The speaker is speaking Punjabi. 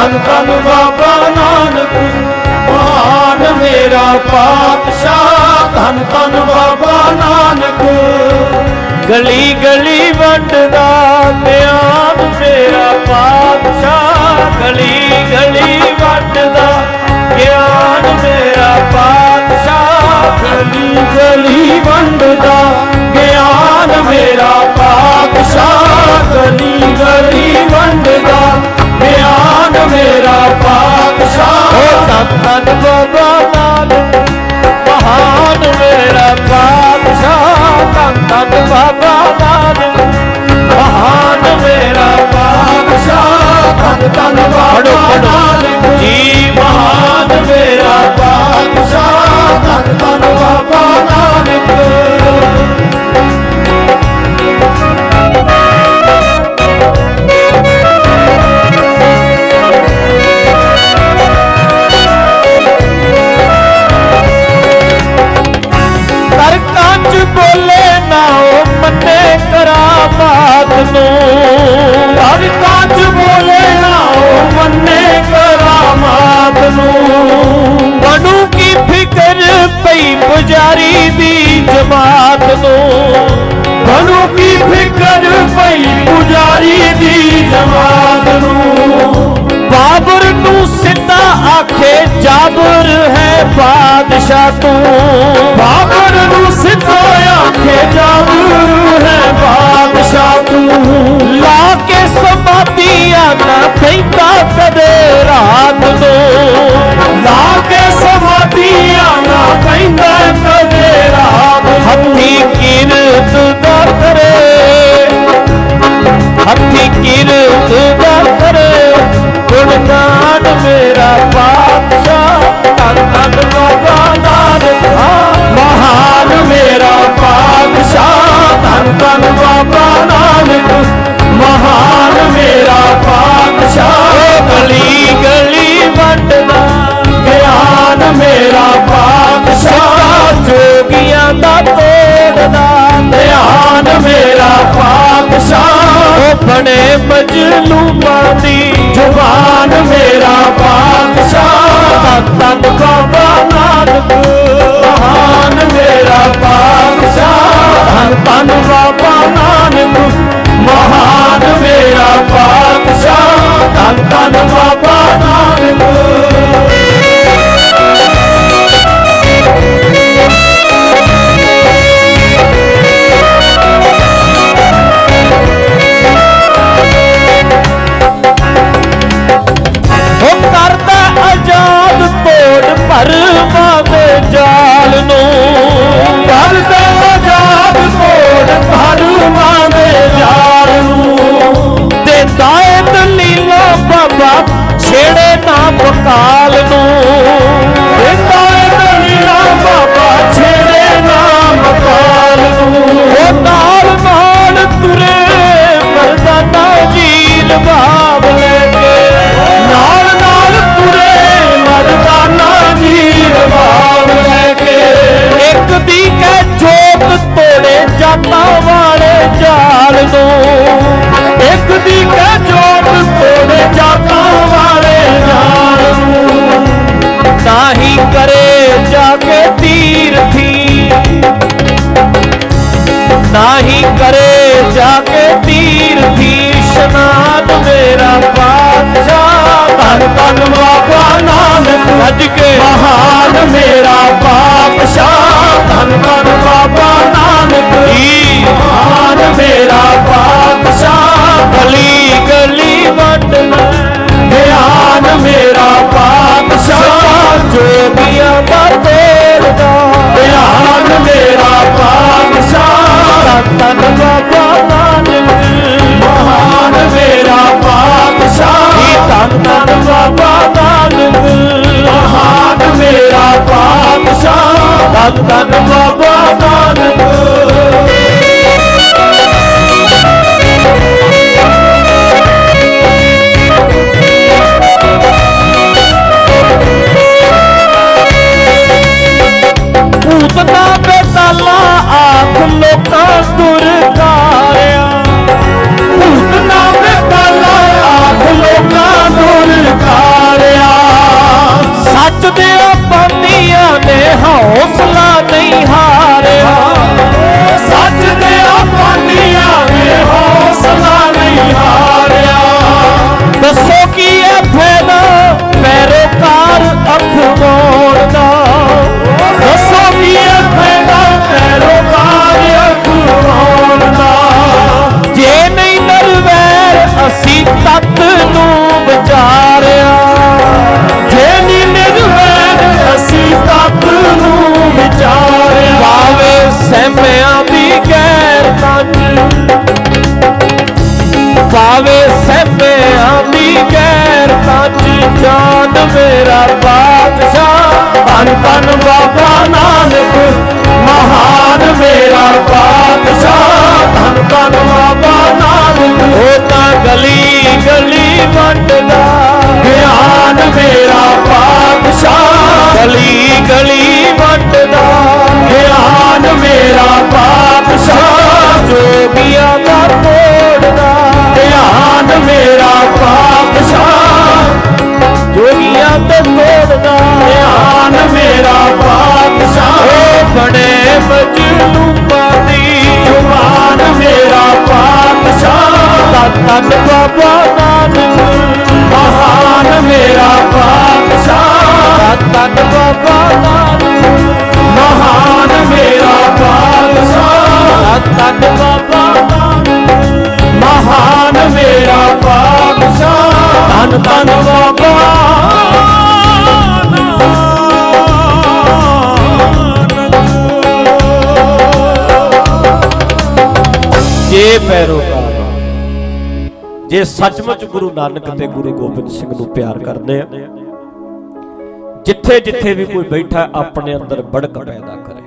ਧੰਨ ਧੰਨ ਬਾਬਾ ਨਾਨਕ ਮਹਾਨ ਮੇਰਾ ਪਾਤਸ਼ਾਹ। ਧੰਨ ਧੰਨ ਬਾਬਾ ਨਾਨਕ, ਗਲੀ ਗਲੀ ਵੰਡਦਾ ਧਿਆਨ ਮੇਰਾ ਪਾਤਸ਼ਾਹ। ਗਲੀ ਗਲੀ ਵੰਡਦਾ ਗਿਆਨ ਮੇਰਾ ਪਾਤਸ਼ਾਹ। ਗਲੀ ਗਲੀ ਵੰਡਦਾ ਗਿਆਨ ਮੇਰਾ ਪਾਤਸ਼ਾਹ। ਗਲੀ ਗਲੀ ਵੰਡਦਾ ਧੰਨ ਧੰਨ ਬਾਬਾ ਨਾਨਕ ਮਹਾਨ ਮੇਰਾ ਪਾਤਸ਼ਾਹ ਧੰਨ ਧੰਨ ਬਾਬਾ ਨਾਨਕ ਮਹਾਨ ਮੇਰਾ ਪਾਤਸ਼ਾਹ ਧੰਨ ਧੰਨ ਬਾਬਾ ਨਾਨਕ। ਜੀ ਮਹਾਨ ਮੇਰਾ ਪਾਤਸ਼ਾਹ ਧੰਨ ਧੰਨ ਬਾਬਾ ਨਾਨਕ। ਪਈ ਪੁਜਾਰੀ ਦੀ ਜਮਾਤ ਤੋਂ। ਬਣੂ ਕੀ ਫਿਕਰ ਪਈ ਪੁਜਾਰੀ ਦੀ ਜਮਾਤ ਨੂੰ? ਬਾਬਰ ਨੂੰ ਸਿੱਧਾ ਆਖੇ, ਜਾਬਰ ਹੈ ਬਾਦਸ਼ਾਹ ਤੂੰ। ਬਾਬਰ ਨੂੰ ਸਿੱਧਾ ਆਖੇ, ਜਾਬਰ ਹੈ ਬਾਦਸ਼ਾਹ ਤੂੰ। ਲਾ ਕੇ ਸਮਾਧੀਆਂ ਨਾ ਪੈਂਦਾ ਕਦੇ ਰਾਤ ਬਣੇ ਮਜਲੂਮਾਂ ਦੀ। ਜ਼ੁਬਾਨ ਮੇਰਾ ਪਾਤਸ਼ਾਹ ਤਨ ਧੰਨ ਬਾਬਾ ਨਾਨਕ। ਮਹਾਨ ਮੇਰਾ ਪਾਤਸ਼ਾਹ ਤਨ ਧੰਨ ਬਾਬਾ ਧੰਨ ਧੰਨ ਬਾਬਾ ਨਾਨਕ। ਜੀ ਮਹਾਨ ਮੇਰਾ ਪਾਤਸ਼ਾਹ, ਗਲੀ ਗਲੀ ਵੰਡਣਾ ਧਿਆਨ ਮੇਰਾ ਪਾਤਸ਼ਾਹ ਜੋਗੀਆਂ ਦਾ ਤੋੜਦਾ ਗਿਆਨ ਮੇਰਾ ਪਾਤਸ਼ਾਹ ਤਨ ਬਾਬਾ ਸੰਤਾਂ ਦਾ ਬਾਬਾ ਨਾਨਕ ਉਹ ਤਾਂ ਗਲੀ ਗਲੀ ਵੰਡਦਾ ਗਿਆਨ ਮੇਰਾ ਪਾਤਸ਼ਾਹ ਗਲੀ ਗਲੀ ਵੰਡਦਾ ਗਿਆਨ ਮੇਰਾ ਤਨ ਬਾਬਾ ਨਾਨਕ, ਮਹਾਨ ਮੇਰਾ ਪਾਤਸ਼ਾਹ। ਤਨ ਬਾਬਾ ਨਾਨਕ, ਮਹਾਨ ਮੇਰਾ ਪਾਤਸ਼ਾਹ। ਤਨ ਬਾਬਾ ਨਾਨਕ, ਮਹਾਨ ਮੇਰਾ ਪਾਤਸ਼ਾਹ। ਤਨ ਤਨ ਬਾਬਾ ਜੇ ਪੈਰੋਕਾਰ ਜੇ ਸੱਚਮੁੱਚ ਗੁਰੂ ਨਾਨਕ ਤੇ ਗੁਰੂ ਗੋਬਿੰਦ ਸਿੰਘ ਨੂੰ ਪਿਆਰ ਕਰਦੇ ਆ, ਜਿੱਥੇ ਜਿੱਥੇ ਵੀ ਕੋਈ ਬੈਠਾ ਆਪਣੇ ਅੰਦਰ ਬੜਕ ਪੈਦਾ ਕਰੇ।